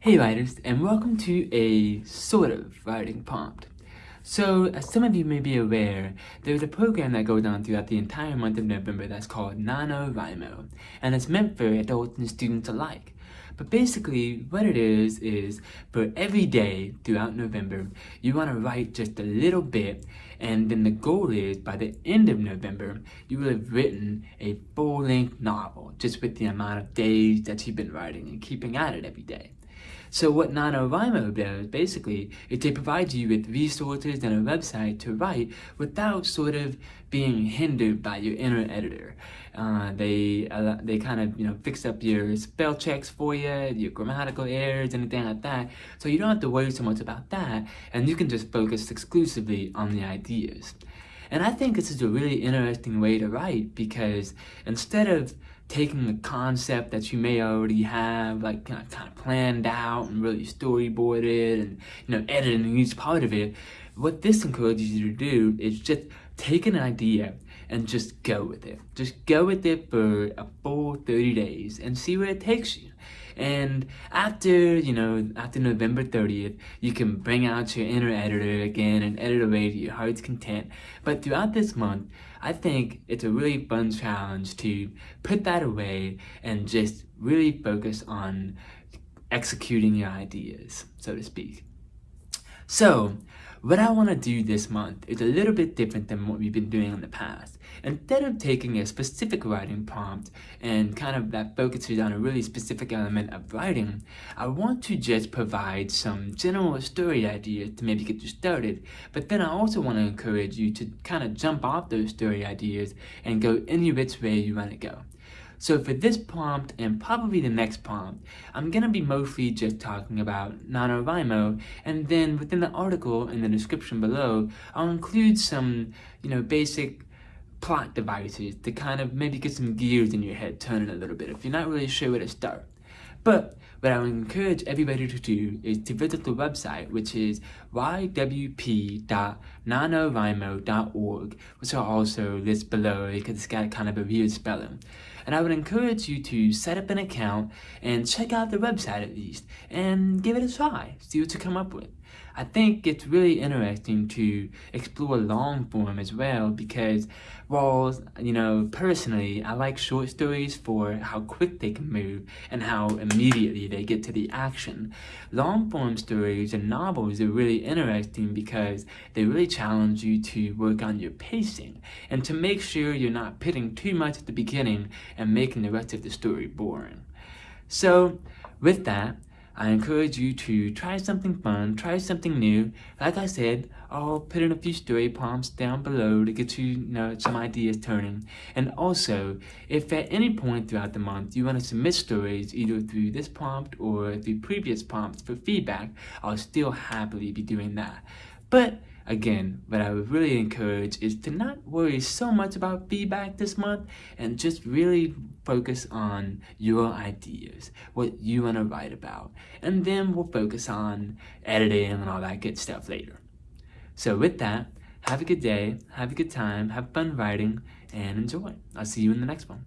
Hey writers, and welcome to a sort of writing prompt. So, as some of you may be aware, there's a program that goes on throughout the entire month of November that's called NaNoWriMo, and it's meant for adults and students alike. But basically, what it is, is for every day throughout November, you want to write just a little bit, and then the goal is, by the end of November, you will have written a full-length novel, just with the amount of days that you've been writing and keeping at it every day. So what NaNoWriMo does, basically, is they provide you with resources and a website to write without sort of being hindered by your inner editor. Uh, they uh, they kind of you know fix up your spell checks for you, your grammatical errors, anything like that. So you don't have to worry so much about that, and you can just focus exclusively on the ideas. And I think this is a really interesting way to write because instead of taking a concept that you may already have like kind of, kind of planned out and really storyboarded and you know editing each part of it, what this encourages you to do is just take an idea and just go with it. Just go with it for a full 30 days and see where it takes you. And after, you know, after November 30th, you can bring out your inner editor again and edit away to your heart's content. But throughout this month, I think it's a really fun challenge to put that away and just really focus on executing your ideas, so to speak. So, what I want to do this month is a little bit different than what we've been doing in the past. Instead of taking a specific writing prompt and kind of that focuses on a really specific element of writing, I want to just provide some general story ideas to maybe get you started, but then I also want to encourage you to kind of jump off those story ideas and go any which way you want to go. So for this prompt and probably the next prompt, I'm going to be mostly just talking about NaNoWriMo and then within the article in the description below, I'll include some, you know, basic plot devices to kind of maybe get some gears in your head turning a little bit if you're not really sure where to start. But what I would encourage everybody to do is to visit the website, which is ywp.nanowrimo.org, which I'll also list below because it's got kind of a weird spelling. And I would encourage you to set up an account and check out the website at least, and give it a try, see what you come up with. I think it's really interesting to explore long form as well because while, you know, personally, I like short stories for how quick they can move and how immediately they get to the action. Long form stories and novels are really interesting because they really challenge you to work on your pacing and to make sure you're not pitting too much at the beginning and making the rest of the story boring. So, with that, I encourage you to try something fun, try something new. Like I said, I'll put in a few story prompts down below to get you, you know, some ideas turning. And also, if at any point throughout the month you want to submit stories either through this prompt or through previous prompts for feedback, I'll still happily be doing that. But Again, what I would really encourage is to not worry so much about feedback this month and just really focus on your ideas, what you want to write about. And then we'll focus on editing and all that good stuff later. So with that, have a good day, have a good time, have fun writing, and enjoy. I'll see you in the next one.